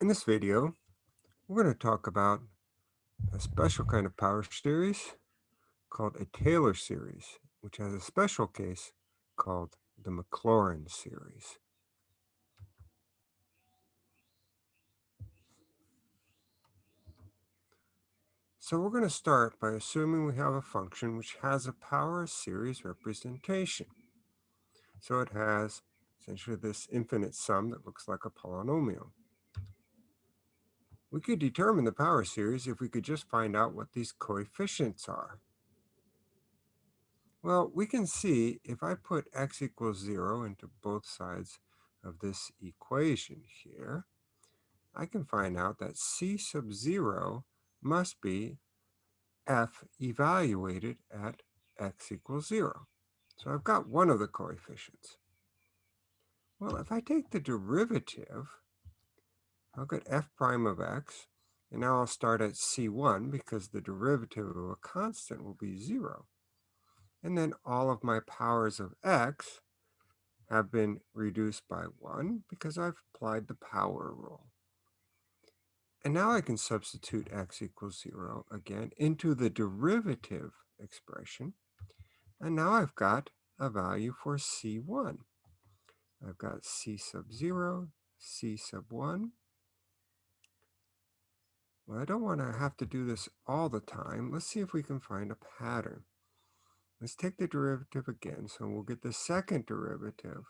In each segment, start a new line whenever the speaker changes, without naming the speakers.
In this video, we're going to talk about a special kind of power series called a Taylor series, which has a special case called the Maclaurin series. So we're going to start by assuming we have a function which has a power series representation. So it has essentially this infinite sum that looks like a polynomial. We could determine the power series if we could just find out what these coefficients are. Well, we can see if I put x equals 0 into both sides of this equation here, I can find out that c sub 0 must be f evaluated at x equals 0. So I've got one of the coefficients. Well, if I take the derivative I'll get f prime of x, and now I'll start at c1 because the derivative of a constant will be 0. And then all of my powers of x have been reduced by 1 because I've applied the power rule. And now I can substitute x equals 0 again into the derivative expression. And now I've got a value for c1. I've got c sub 0, c sub 1, well, I don't want to have to do this all the time. Let's see if we can find a pattern. Let's take the derivative again. So we'll get the second derivative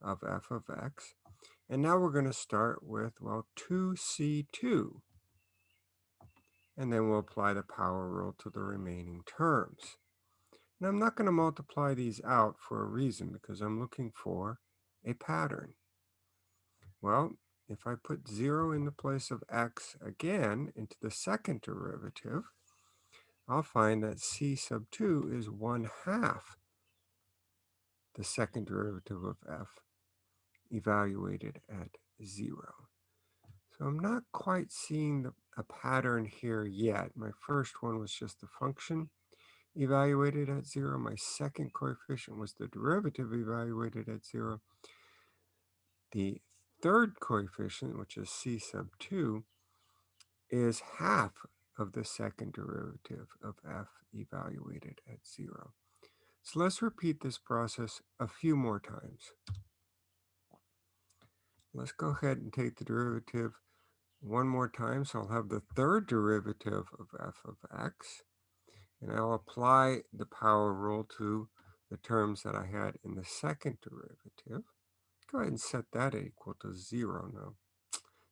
of f of x. And now we're going to start with, well, 2c2. And then we'll apply the power rule to the remaining terms. And I'm not going to multiply these out for a reason because I'm looking for a pattern. Well, if I put 0 in the place of x again into the second derivative, I'll find that c sub 2 is 1 half the second derivative of f evaluated at 0. So I'm not quite seeing the, a pattern here yet. My first one was just the function evaluated at 0. My second coefficient was the derivative evaluated at 0. The third coefficient, which is c sub 2, is half of the second derivative of f evaluated at 0. So let's repeat this process a few more times. Let's go ahead and take the derivative one more time. So I'll have the third derivative of f of x. And I'll apply the power rule to the terms that I had in the second derivative. Go ahead and set that equal to 0 now.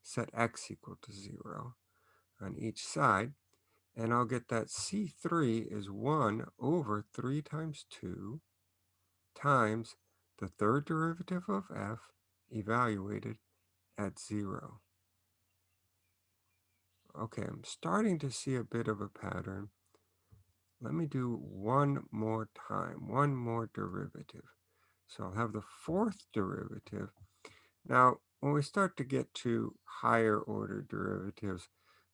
Set x equal to 0 on each side. And I'll get that C3 is 1 over 3 times 2 times the third derivative of f evaluated at 0. Okay, I'm starting to see a bit of a pattern. Let me do one more time, one more derivative. So I'll have the fourth derivative. Now, when we start to get to higher order derivatives,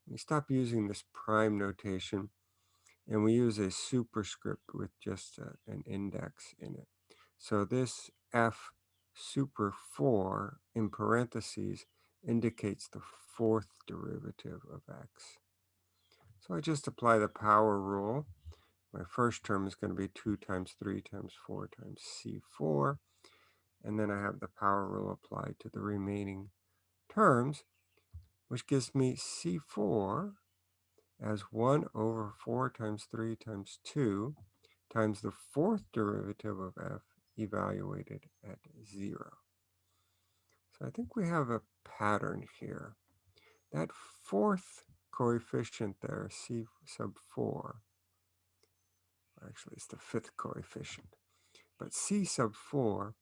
we stop using this prime notation and we use a superscript with just a, an index in it. So this f super 4 in parentheses indicates the fourth derivative of x. So I just apply the power rule my first term is going to be 2 times 3 times 4 times C4. And then I have the power rule applied to the remaining terms, which gives me C4 as 1 over 4 times 3 times 2 times the fourth derivative of f evaluated at 0. So I think we have a pattern here. That fourth coefficient there, C sub 4, actually it's the fifth coefficient. But c sub 4,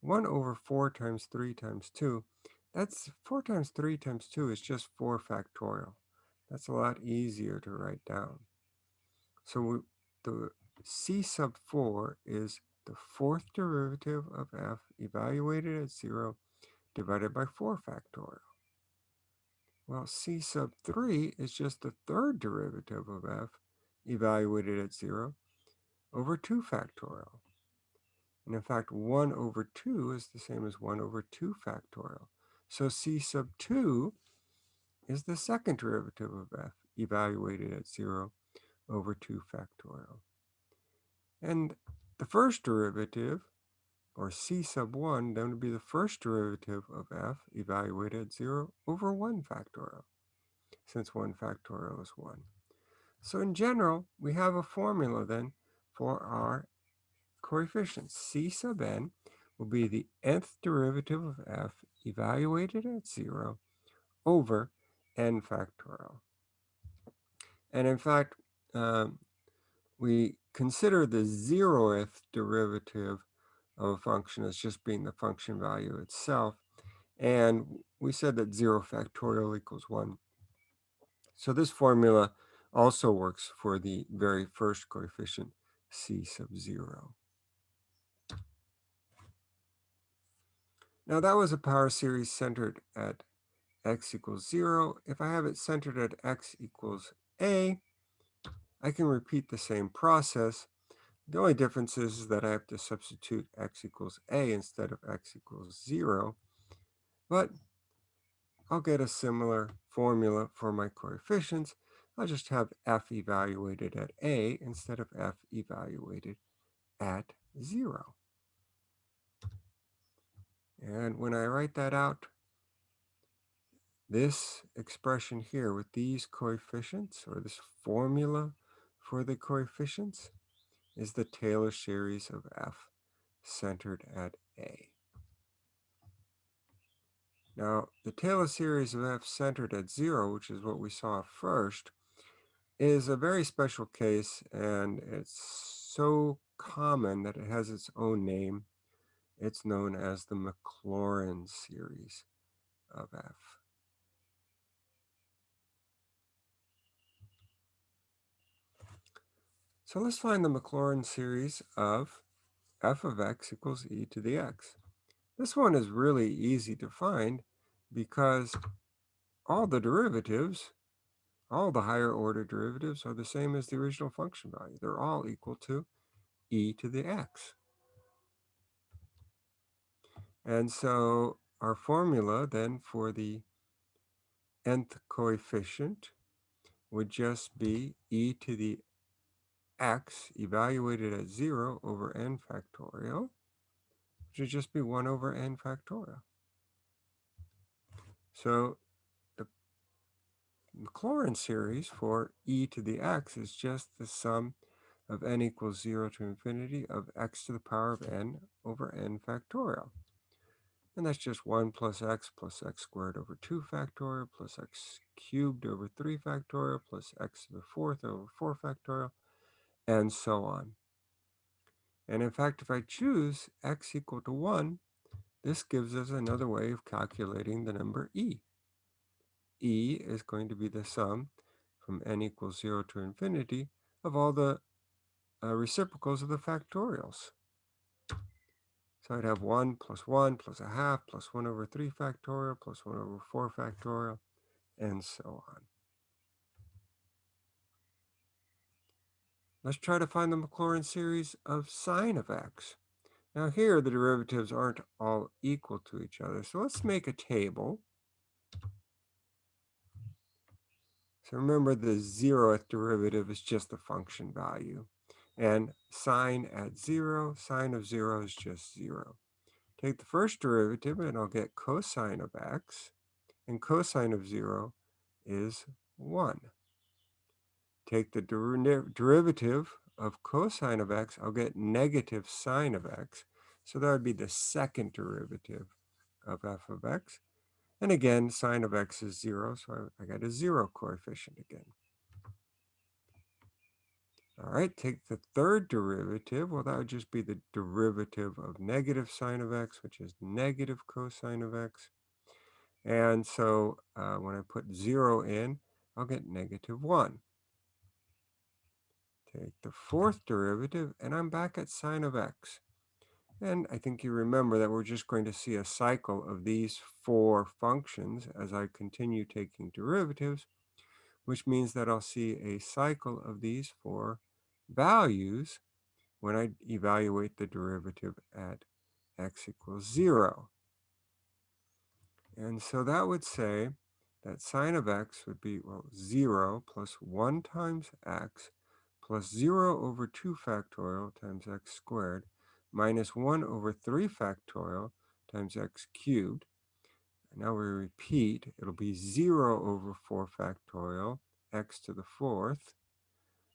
1 over 4 times 3 times 2, that's 4 times 3 times 2 is just 4 factorial. That's a lot easier to write down. So we, the c sub 4 is the fourth derivative of f evaluated at 0 divided by 4 factorial. Well, c sub 3 is just the third derivative of f evaluated at 0 over 2 factorial. And in fact, 1 over 2 is the same as 1 over 2 factorial. So c sub 2 is the second derivative of f evaluated at 0 over 2 factorial. And the first derivative, or c sub 1, then would be the first derivative of f evaluated at 0 over 1 factorial, since 1 factorial is 1. So in general, we have a formula then for our coefficients. c sub n will be the nth derivative of f evaluated at 0 over n factorial. And in fact, um, we consider the zeroth derivative of a function as just being the function value itself. And we said that 0 factorial equals 1. So this formula also works for the very first coefficient, c sub 0. Now that was a power series centered at x equals 0. If I have it centered at x equals a, I can repeat the same process. The only difference is that I have to substitute x equals a instead of x equals 0. But I'll get a similar formula for my coefficients. I'll just have f evaluated at a instead of f evaluated at 0. And when I write that out, this expression here with these coefficients, or this formula for the coefficients, is the Taylor series of f centered at a. Now, the Taylor series of f centered at 0, which is what we saw first, is a very special case, and it's so common that it has its own name. It's known as the Maclaurin series of f. So let's find the Maclaurin series of f of x equals e to the x. This one is really easy to find because all the derivatives, all the higher order derivatives are the same as the original function value. They're all equal to e to the x. And so our formula then for the nth coefficient would just be e to the x evaluated at 0 over n factorial, which would just be 1 over n factorial. So Maclaurin series for e to the x is just the sum of n equals 0 to infinity of x to the power of n over n factorial. And that's just 1 plus x plus x squared over 2 factorial plus x cubed over 3 factorial plus x to the fourth over 4 factorial and so on. And in fact, if I choose x equal to 1, this gives us another way of calculating the number e. e is going to be the sum from n equals 0 to infinity of all the uh, reciprocals of the factorials. So I'd have 1 plus 1 plus a half plus 1 over 3 factorial plus 1 over 4 factorial and so on. Let's try to find the Maclaurin series of sine of x. Now here, the derivatives aren't all equal to each other. So let's make a table. So remember the zeroth derivative is just the function value. And sine at zero, sine of zero is just zero. Take the first derivative and I'll get cosine of x. And cosine of zero is one take the der derivative of cosine of x, I'll get negative sine of x. So that would be the second derivative of f of x. And again, sine of x is 0, so I, I got a 0 coefficient again. All right, take the third derivative. Well, that would just be the derivative of negative sine of x, which is negative cosine of x. And so uh, when I put 0 in, I'll get negative 1. Take the fourth derivative, and I'm back at sine of x. And I think you remember that we're just going to see a cycle of these four functions as I continue taking derivatives, which means that I'll see a cycle of these four values when I evaluate the derivative at x equals 0. And so that would say that sine of x would be, well, 0 plus 1 times x plus 0 over 2 factorial times x squared minus 1 over 3 factorial times x cubed. And now we repeat, it'll be 0 over 4 factorial x to the fourth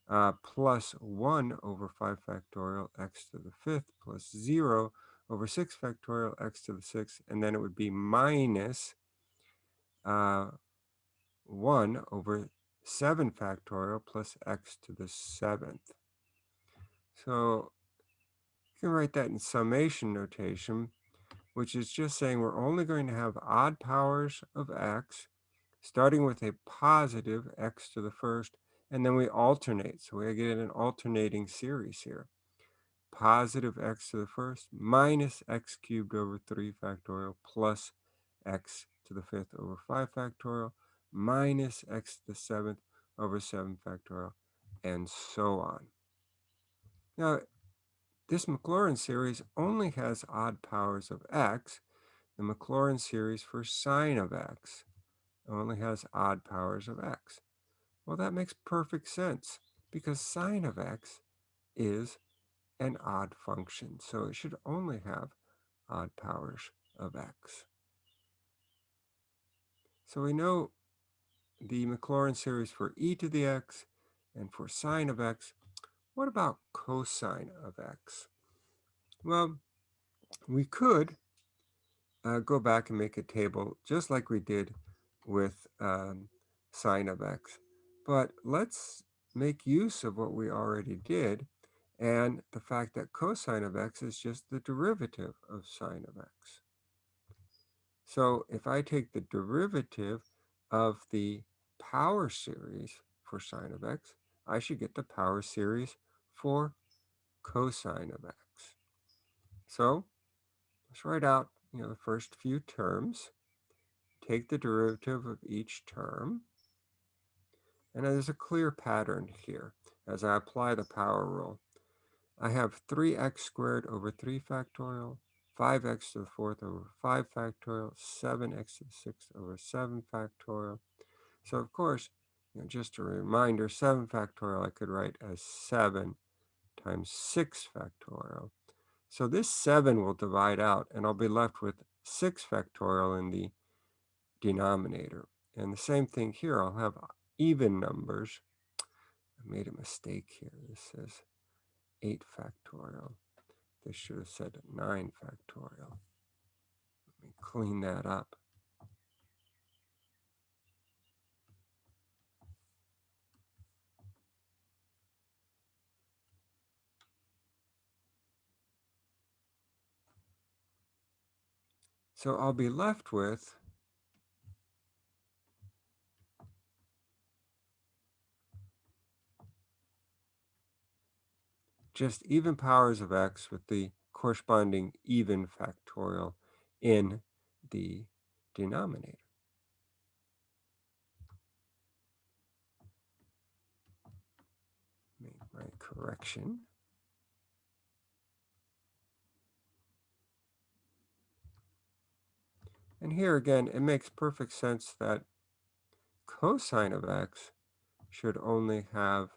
uh, plus 1 over 5 factorial x to the fifth plus 0 over 6 factorial x to the sixth, and then it would be minus uh, 1 over 7 factorial plus x to the seventh. So you can write that in summation notation, which is just saying we're only going to have odd powers of x, starting with a positive x to the first, and then we alternate. So we get an alternating series here. Positive x to the first minus x cubed over 3 factorial plus x to the fifth over 5 factorial minus x to the seventh over 7 factorial, and so on. Now, this Maclaurin series only has odd powers of x. The Maclaurin series for sine of x only has odd powers of x. Well, that makes perfect sense because sine of x is an odd function, so it should only have odd powers of x. So we know the Maclaurin series for e to the x and for sine of x. What about cosine of x? Well, we could uh, go back and make a table just like we did with um, sine of x. But let's make use of what we already did and the fact that cosine of x is just the derivative of sine of x. So if I take the derivative of the power series for sine of x, I should get the power series for cosine of x. So let's write out you know, the first few terms, take the derivative of each term, and there's a clear pattern here as I apply the power rule. I have 3x squared over 3 factorial, 5x to the fourth over 5 factorial, 7x to the sixth over 7 factorial. So of course, you know, just a reminder, 7 factorial I could write as 7 times 6 factorial. So this 7 will divide out, and I'll be left with 6 factorial in the denominator. And the same thing here, I'll have even numbers. I made a mistake here. This says 8 factorial. This should have said 9 factorial. Let me clean that up. So I'll be left with just even powers of x with the corresponding even factorial in the denominator. Make my correction. And here again, it makes perfect sense that cosine of x should only have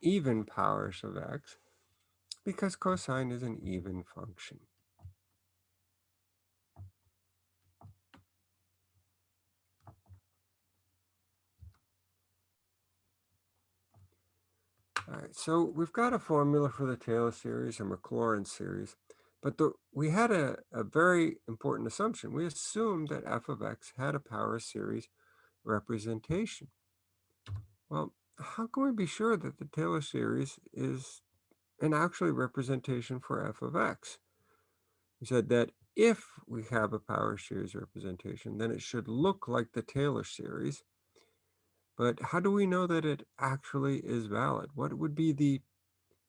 even powers of x because cosine is an even function. All right, so we've got a formula for the Taylor series and Maclaurin series. But the, we had a, a very important assumption. We assumed that f of x had a power series representation. Well, how can we be sure that the Taylor series is an actually representation for f of x? We said that if we have a power series representation, then it should look like the Taylor series. But how do we know that it actually is valid? What would be the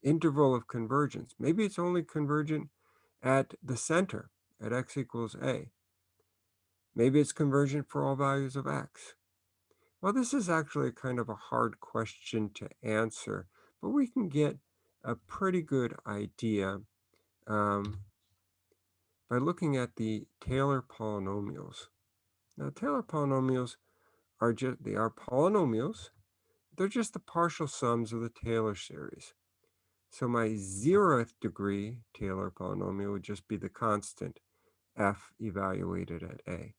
interval of convergence? Maybe it's only convergent at the center at x equals a. Maybe it's convergent for all values of x. Well, this is actually kind of a hard question to answer, but we can get a pretty good idea um, by looking at the Taylor polynomials. Now, Taylor polynomials are just, they are polynomials. They're just the partial sums of the Taylor series. So my zeroth degree Taylor polynomial would just be the constant f evaluated at a.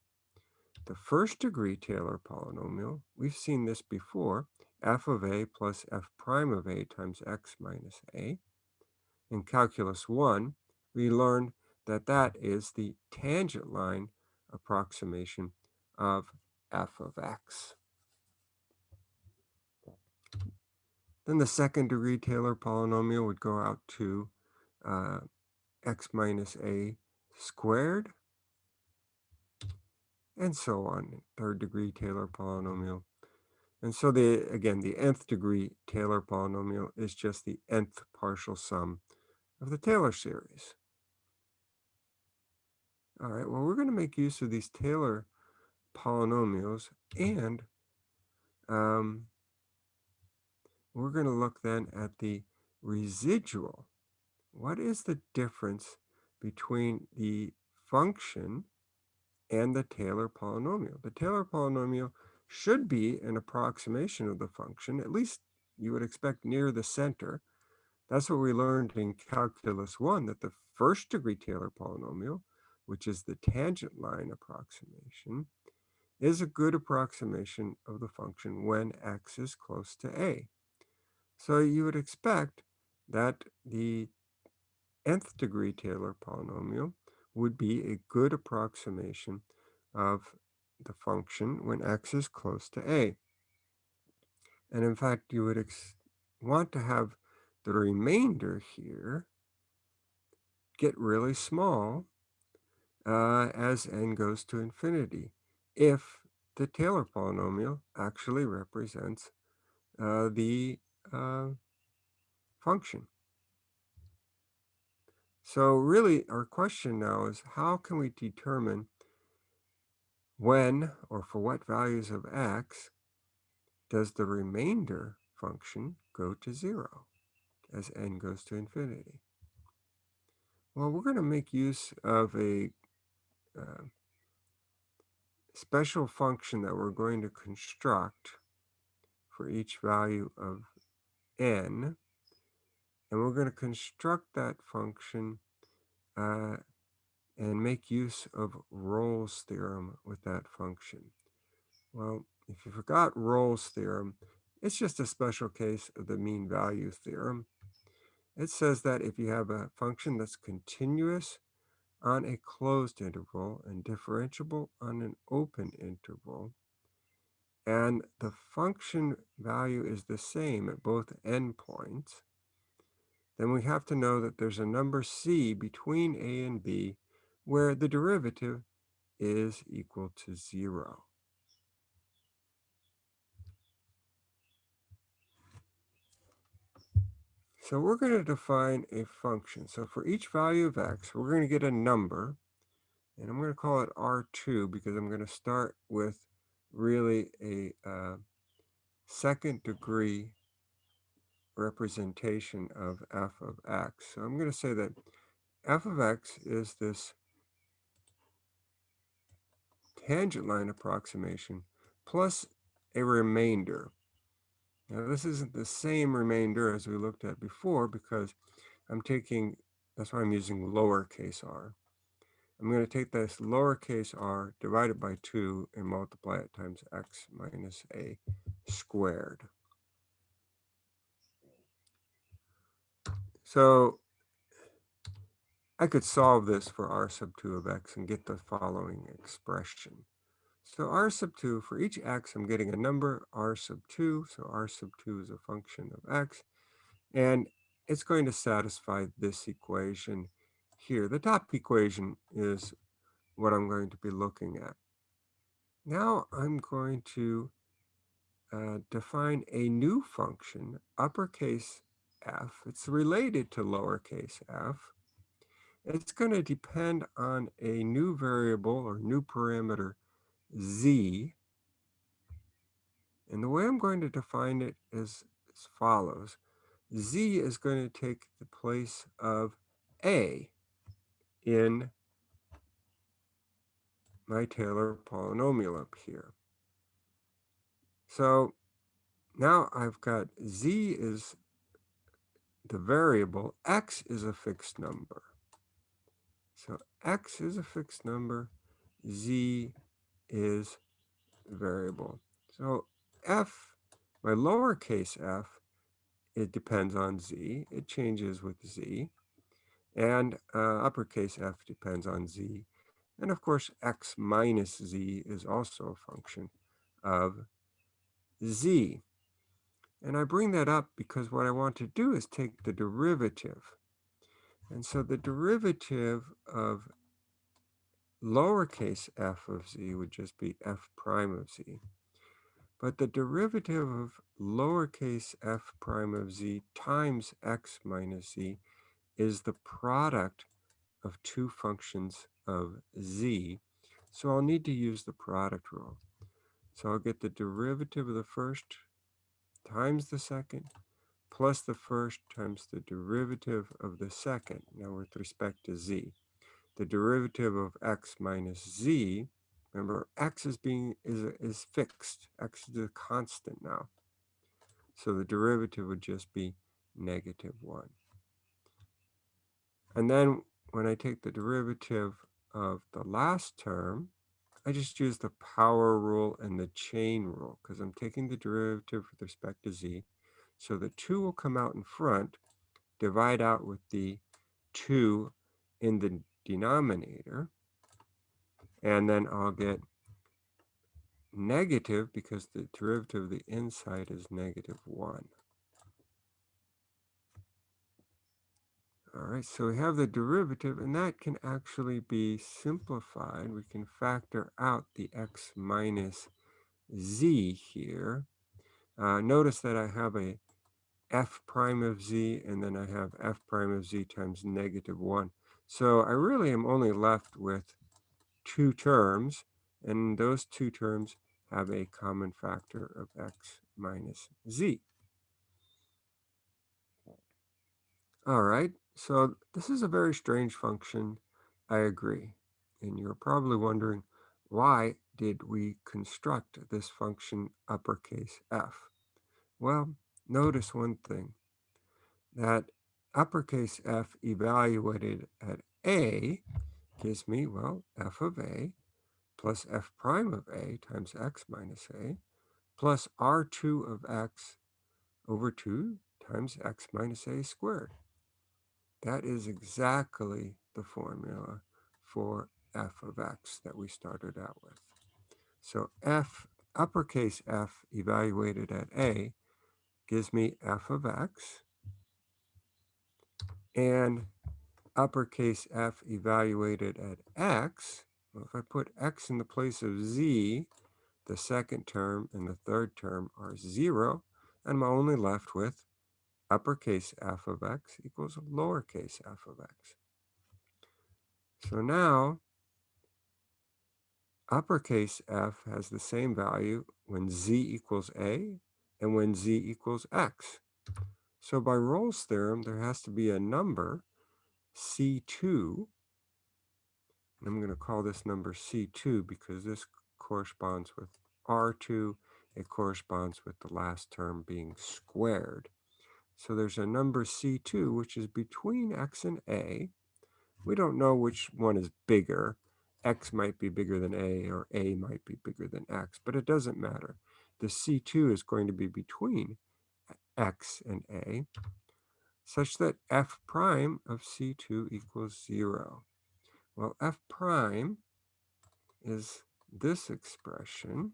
The first degree Taylor polynomial, we've seen this before, f of a plus f prime of a times x minus a. In calculus 1, we learned that that is the tangent line approximation of f of x. Then the second degree Taylor polynomial would go out to uh, x minus a squared, and so on, third degree Taylor polynomial. And so the again, the nth degree Taylor polynomial is just the nth partial sum of the Taylor series. All right, well, we're going to make use of these Taylor polynomials and um, we're going to look then at the residual. What is the difference between the function and the Taylor polynomial? The Taylor polynomial should be an approximation of the function, at least you would expect near the center. That's what we learned in calculus one, that the first degree Taylor polynomial, which is the tangent line approximation, is a good approximation of the function when x is close to a. So you would expect that the nth degree Taylor polynomial would be a good approximation of the function when x is close to a. And in fact, you would want to have the remainder here get really small uh, as n goes to infinity if the Taylor polynomial actually represents uh, the uh, function. So really our question now is how can we determine when or for what values of x does the remainder function go to zero as n goes to infinity? Well, we're going to make use of a uh, special function that we're going to construct for each value of n. And we're going to construct that function uh, and make use of Rolle's theorem with that function. Well, if you forgot Rolle's theorem, it's just a special case of the mean value theorem. It says that if you have a function that's continuous on a closed interval and differentiable on an open interval, and the function value is the same at both endpoints, then we have to know that there's a number c between a and b where the derivative is equal to zero. So we're going to define a function. So for each value of x, we're going to get a number, and I'm going to call it R2 because I'm going to start with really a uh, second degree representation of f of x. So I'm going to say that f of x is this tangent line approximation plus a remainder. Now this isn't the same remainder as we looked at before because I'm taking, that's why I'm using lowercase r. I'm going to take this lowercase r divided by 2 and multiply it times x minus a squared. So I could solve this for r sub 2 of x and get the following expression. So r sub 2, for each x, I'm getting a number, r sub 2. So r sub 2 is a function of x. And it's going to satisfy this equation here. The top equation is what I'm going to be looking at. Now I'm going to uh, define a new function, uppercase f. It's related to lowercase f. It's going to depend on a new variable or new parameter z. And the way I'm going to define it is as follows. z is going to take the place of a in my Taylor polynomial up here. So now I've got z is the variable, x is a fixed number. So x is a fixed number, z is variable. So f, my lowercase f, it depends on z. It changes with z. And uh, uppercase f depends on z. And of course, x minus z is also a function of z. And I bring that up because what I want to do is take the derivative. And so the derivative of lowercase f of z would just be f prime of z. But the derivative of lowercase f prime of z times x minus z is the product of two functions of z. So I'll need to use the product rule. So I'll get the derivative of the first times the second plus the first times the derivative of the second, now with respect to z. The derivative of x minus z, remember x is being is, is fixed, x is a constant now. So the derivative would just be negative 1. And then when I take the derivative of the last term, I just use the power rule and the chain rule because I'm taking the derivative with respect to z. So the 2 will come out in front, divide out with the 2 in the denominator, and then I'll get negative because the derivative of the inside is negative 1. All right, so we have the derivative, and that can actually be simplified. We can factor out the x minus z here. Uh, notice that I have a f prime of z, and then I have f prime of z times negative 1. So I really am only left with two terms, and those two terms have a common factor of x minus z. All right, so this is a very strange function, I agree. And you're probably wondering, why did we construct this function uppercase f? Well, notice one thing, that uppercase f evaluated at a gives me, well, f of a plus f prime of a times x minus a plus r2 of x over 2 times x minus a squared. That is exactly the formula for f of x that we started out with. So f, uppercase f evaluated at a gives me f of x. And uppercase f evaluated at x, well, if I put x in the place of z, the second term and the third term are zero, and I'm only left with uppercase f of x equals lowercase f of x. So now uppercase f has the same value when z equals a and when z equals x. So by Rolle's theorem, there has to be a number, C2, and I'm going to call this number C2 because this corresponds with R2. It corresponds with the last term being squared. So there's a number C2, which is between X and A. We don't know which one is bigger. X might be bigger than A or A might be bigger than X, but it doesn't matter. The C2 is going to be between X and A such that F prime of C2 equals zero. Well, F prime is this expression.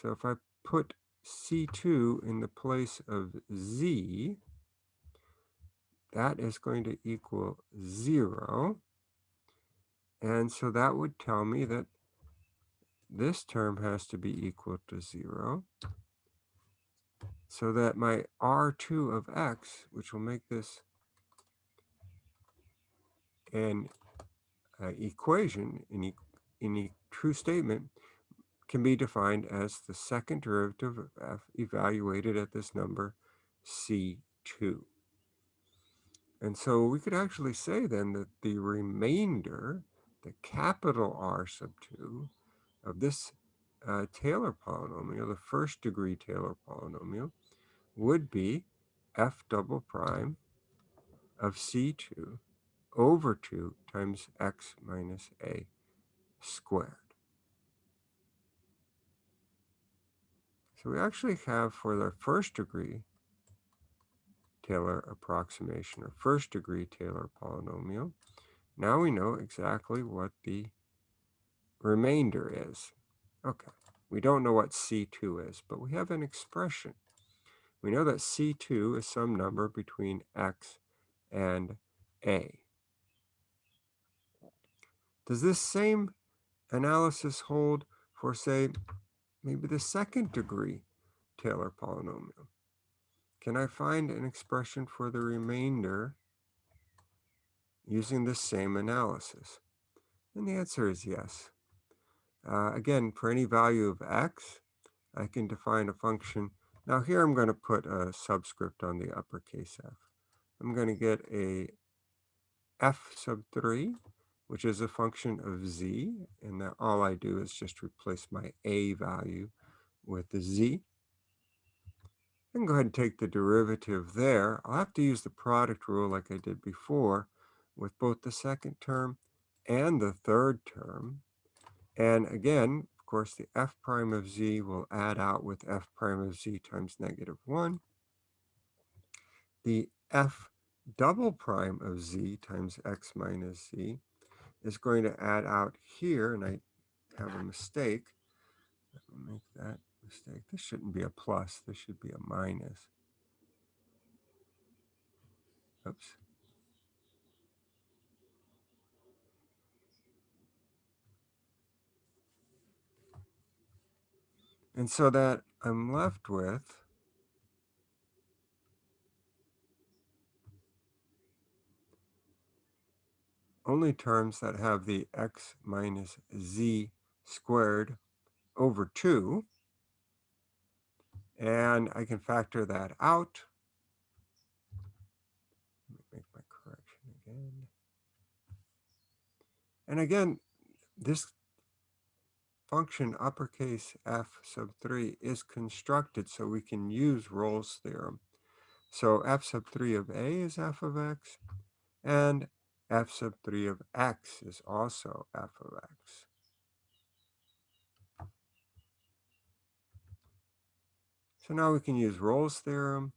So if I put C2 in the place of Z, that is going to equal zero. And so that would tell me that this term has to be equal to zero. So that my R2 of X, which will make this an uh, equation in, e in a true statement, can be defined as the second derivative of f evaluated at this number c2. And so we could actually say then that the remainder, the capital R sub 2 of this uh, Taylor polynomial, the first degree Taylor polynomial, would be f double prime of C2 over 2 times x minus a squared. So we actually have for the first degree Taylor approximation or first degree Taylor polynomial, now we know exactly what the remainder is. Okay, we don't know what C2 is, but we have an expression. We know that C2 is some number between x and a. Does this same analysis hold for, say, maybe the second degree Taylor polynomial? Can I find an expression for the remainder using the same analysis? And the answer is yes. Uh, again, for any value of x, I can define a function. Now here I'm going to put a subscript on the uppercase f. I'm going to get a f sub 3, which is a function of z, and that all I do is just replace my a value with the z. Can go ahead and take the derivative there. I'll have to use the product rule like I did before with both the second term and the third term. And again, of course, the f prime of z will add out with f prime of z times negative 1. The f double prime of z times x minus z is going to add out here, and I have a mistake. Let me make that mistake. This shouldn't be a plus. This should be a minus. Oops. And so that I'm left with only terms that have the x minus z squared over 2. And I can factor that out. Let me make my correction again. And again, this function uppercase f sub 3 is constructed so we can use Rolle's theorem. So f sub 3 of a is f of x, and f sub 3 of x is also f of x. So now we can use Rolle's theorem.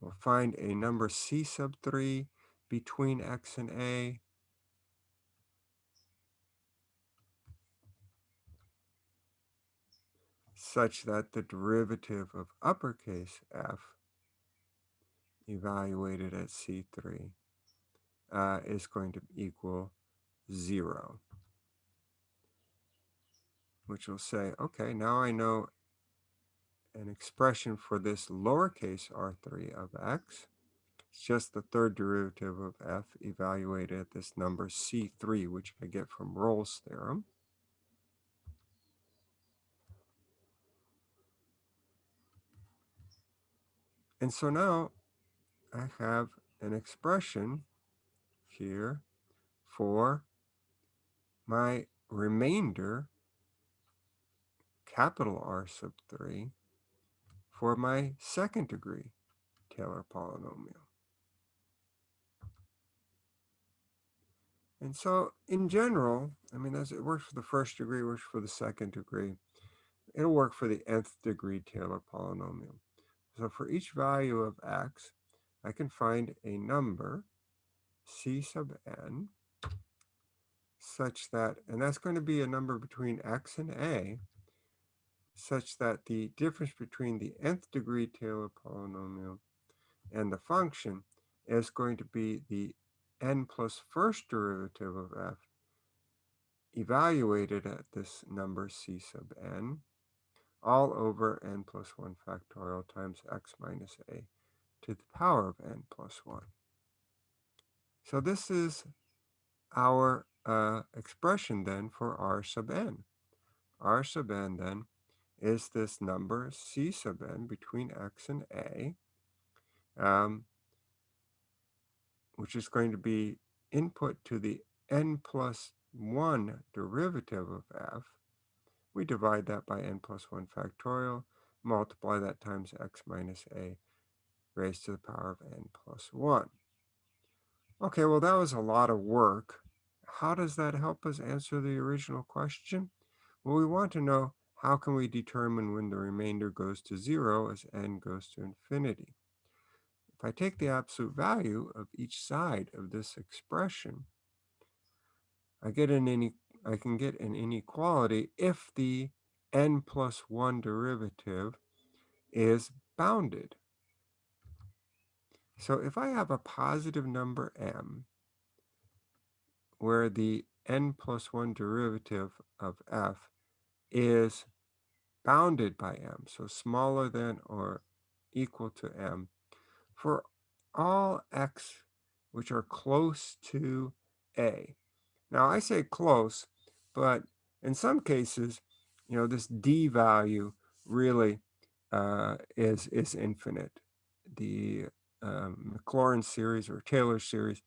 We'll find a number c sub 3 between x and a. such that the derivative of uppercase f evaluated at C3 uh, is going to equal 0. Which will say, okay, now I know an expression for this lowercase r3 of x. It's just the third derivative of f evaluated at this number c3, which I get from Rolle's theorem. And so now I have an expression here for my remainder, capital R sub 3, for my second degree Taylor polynomial. And so in general, I mean, as it works for the first degree, works for the second degree, it'll work for the nth degree Taylor polynomial. So for each value of x, I can find a number, c sub n, such that, and that's going to be a number between x and a, such that the difference between the nth degree Taylor polynomial and the function is going to be the n plus first derivative of f evaluated at this number c sub n all over n plus 1 factorial times x minus a to the power of n plus 1. So this is our uh, expression then for r sub n. r sub n then is this number c sub n between x and a, um, which is going to be input to the n plus 1 derivative of f, we divide that by n plus 1 factorial, multiply that times x minus a raised to the power of n plus 1. Okay, well, that was a lot of work. How does that help us answer the original question? Well, we want to know how can we determine when the remainder goes to zero as n goes to infinity? If I take the absolute value of each side of this expression, I get an ine I can get an inequality if the n plus 1 derivative is bounded. So if I have a positive number m, where the n plus 1 derivative of f is bounded by m, so smaller than or equal to m, for all x which are close to a. Now I say close, but in some cases, you know, this d value really uh, is, is infinite. The um, series or Taylor series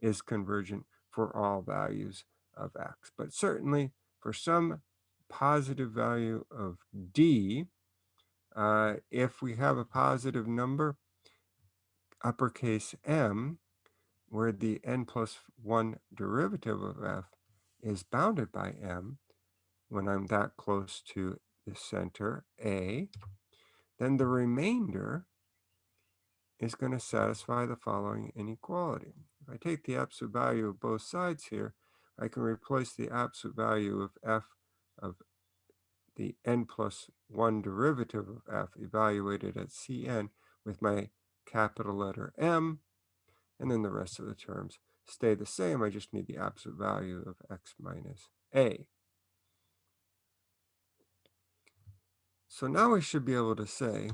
is convergent for all values of x. But certainly for some positive value of d, uh, if we have a positive number, uppercase m, where the n plus 1 derivative of f is bounded by m, when I'm that close to the center, a, then the remainder is going to satisfy the following inequality. If I take the absolute value of both sides here, I can replace the absolute value of f of the n plus 1 derivative of f evaluated at Cn with my capital letter M, and then the rest of the terms stay the same. I just need the absolute value of x minus a. So now we should be able to say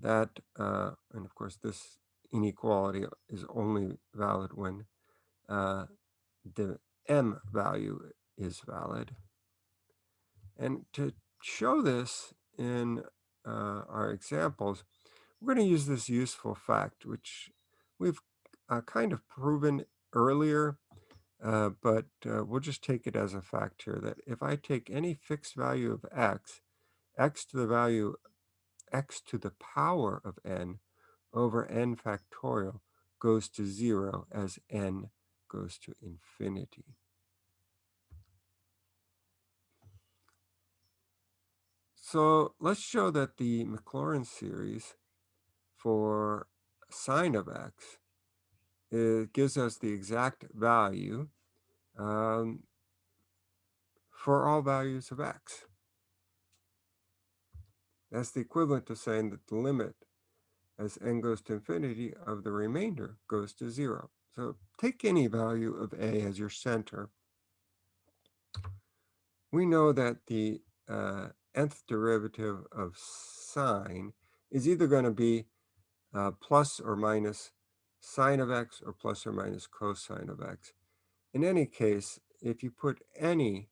that, uh, and of course this inequality is only valid when uh, the m value is valid. And to show this in uh, our examples, we're going to use this useful fact, which we've uh, kind of proven earlier, uh, but uh, we'll just take it as a fact here that if I take any fixed value of x, x to the value x to the power of n over n factorial goes to zero as n goes to infinity. So let's show that the Maclaurin series for sine of x it gives us the exact value um, for all values of x. That's the equivalent to saying that the limit as n goes to infinity of the remainder goes to zero. So take any value of a as your center. We know that the uh, nth derivative of sine is either going to be uh, plus or minus sine of x or plus or minus cosine of x. In any case, if you put any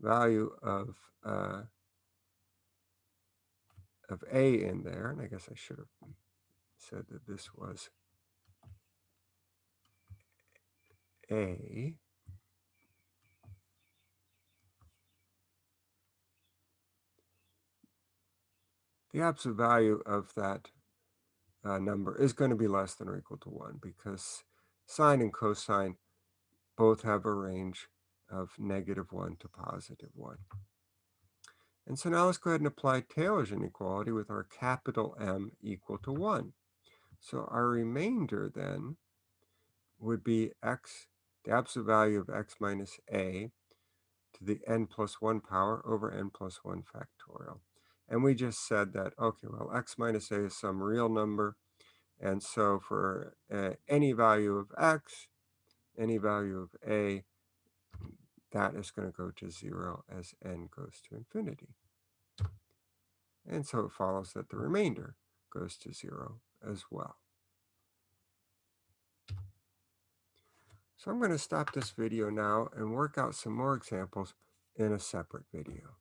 value of uh, of a in there, and I guess I should have said that this was a, the absolute value of that uh, number is going to be less than or equal to 1 because sine and cosine both have a range of negative 1 to positive 1. And so now let's go ahead and apply Taylor's inequality with our capital M equal to 1. So our remainder then would be x, the absolute value of x minus a to the n plus 1 power over n plus 1 factorial. And we just said that, okay, well, x minus a is some real number. And so for uh, any value of x, any value of a, that is going to go to 0 as n goes to infinity. And so it follows that the remainder goes to 0 as well. So I'm going to stop this video now and work out some more examples in a separate video.